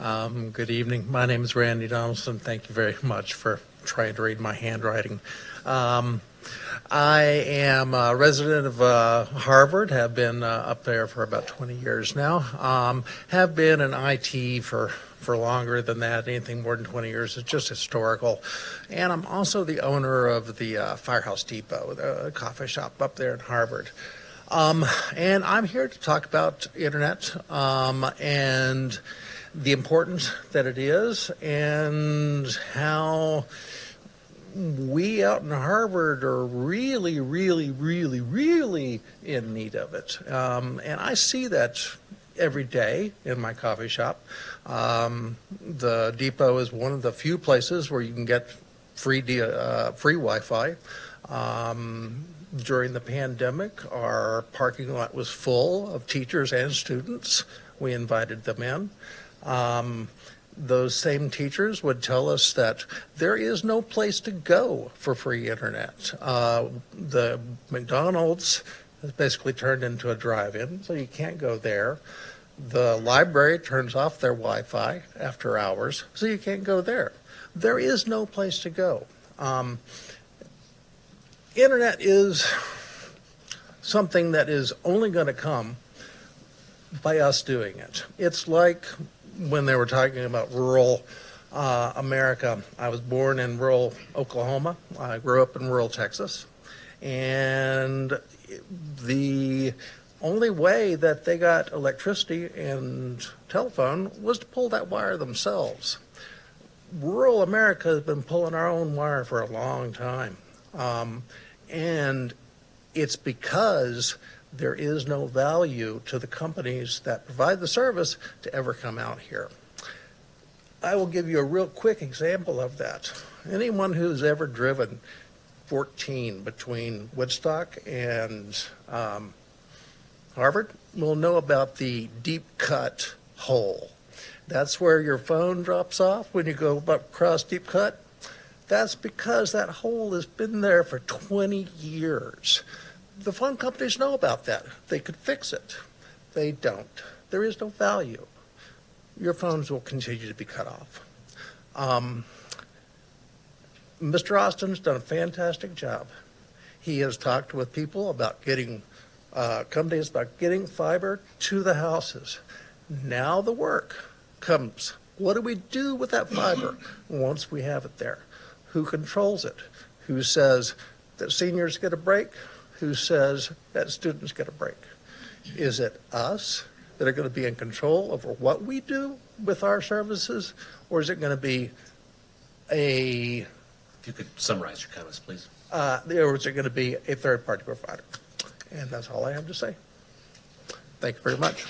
Um, Good evening. My name is Randy Donaldson. Thank you very much for trying to read my handwriting. Um, I am a resident of uh, Harvard, have been uh, up there for about 20 years now. Um, Have been in IT for, for longer than that, anything more than 20 years. It's just historical. And I'm also the owner of the uh, Firehouse Depot, the coffee shop up there in Harvard. Um, and I'm here to talk about internet um, and the importance that it is and how we out in Harvard are really, really, really, really in need of it. Um, and I see that every day in my coffee shop. Um, the depot is one of the few places where you can get free, uh, free Wi-Fi. Um, during the pandemic, our parking lot was full of teachers and students. We invited them in. Um, those same teachers would tell us that there is no place to go for free internet. Uh, the McDonald's has basically turned into a drive-in, so you can't go there. The library turns off their Wi-Fi after hours, so you can't go there. There is no place to go. Um, internet is something that is only going to come by us doing it. It's like when they were talking about rural uh, America. I was born in rural Oklahoma. I grew up in rural Texas. And the only way that they got electricity and telephone was to pull that wire themselves. Rural America has been pulling our own wire for a long time. Um, and it's because there is no value to the companies that provide the service to ever come out here. I will give you a real quick example of that. Anyone who's ever driven 14 between Woodstock and um, Harvard will know about the deep cut hole. That's where your phone drops off when you go across deep cut. That's because that hole has been there for 20 years. The phone companies know about that. They could fix it. They don't. There is no value. Your phones will continue to be cut off. Um, Mr. Austin's done a fantastic job. He has talked with people about getting uh, companies about getting fiber to the houses. Now the work comes. What do we do with that fiber once we have it there? Who controls it? Who says that seniors get a break? Who says that students get a break? Is it us that are going to be in control over what we do with our services, or is it going to be a, If you could summarize your comments, please. uh, or is it going to be a third-party provider? And that's all I have to say. Thank you very much.